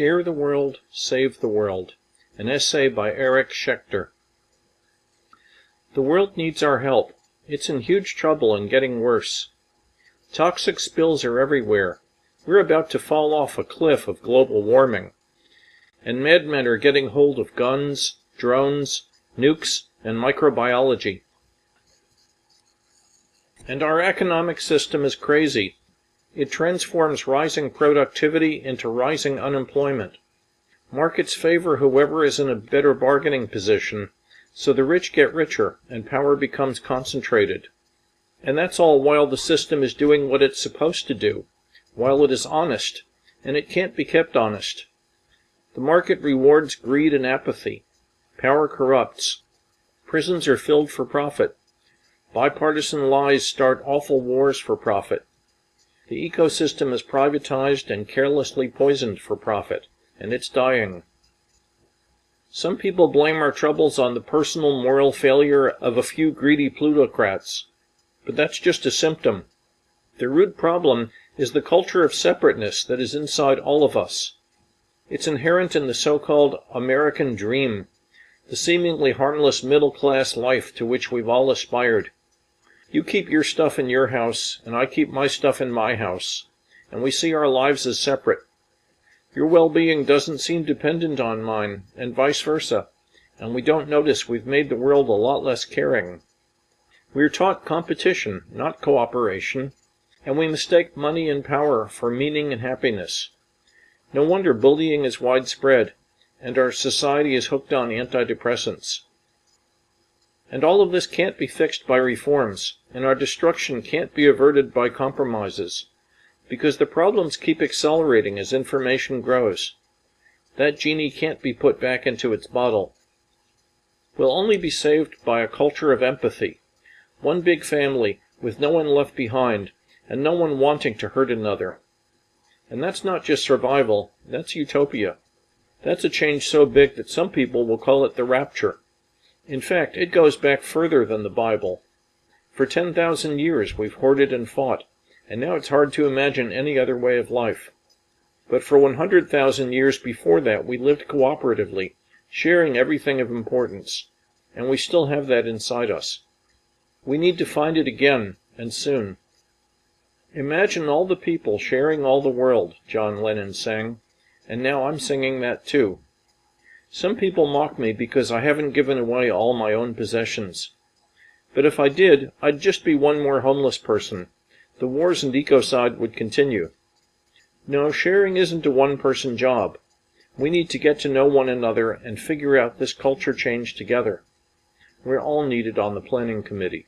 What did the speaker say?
Share the World, Save the World. An essay by Eric Schechter. The world needs our help. It's in huge trouble and getting worse. Toxic spills are everywhere. We're about to fall off a cliff of global warming. And madmen are getting hold of guns, drones, nukes, and microbiology. And our economic system is crazy. It transforms rising productivity into rising unemployment. Markets favor whoever is in a better bargaining position, so the rich get richer and power becomes concentrated. And that's all while the system is doing what it's supposed to do, while it is honest, and it can't be kept honest. The market rewards greed and apathy. Power corrupts. Prisons are filled for profit. Bipartisan lies start awful wars for profit. The ecosystem is privatized and carelessly poisoned for profit, and it's dying. Some people blame our troubles on the personal moral failure of a few greedy plutocrats. But that's just a symptom. The root problem is the culture of separateness that is inside all of us. It's inherent in the so-called American dream, the seemingly harmless middle-class life to which we've all aspired. You keep your stuff in your house, and I keep my stuff in my house, and we see our lives as separate. Your well-being doesn't seem dependent on mine, and vice versa, and we don't notice we've made the world a lot less caring. We are taught competition, not cooperation, and we mistake money and power for meaning and happiness. No wonder bullying is widespread, and our society is hooked on antidepressants. And all of this can't be fixed by reforms, and our destruction can't be averted by compromises, because the problems keep accelerating as information grows. That genie can't be put back into its bottle. We'll only be saved by a culture of empathy, one big family with no one left behind, and no one wanting to hurt another. And that's not just survival, that's utopia. That's a change so big that some people will call it the rapture. In fact, it goes back further than the Bible. For 10,000 years we've hoarded and fought, and now it's hard to imagine any other way of life. But for 100,000 years before that we lived cooperatively, sharing everything of importance, and we still have that inside us. We need to find it again, and soon. Imagine all the people sharing all the world, John Lennon sang, and now I'm singing that too. Some people mock me because I haven't given away all my own possessions. But if I did, I'd just be one more homeless person. The wars and ecocide would continue. No, sharing isn't a one-person job. We need to get to know one another and figure out this culture change together. We're all needed on the planning committee.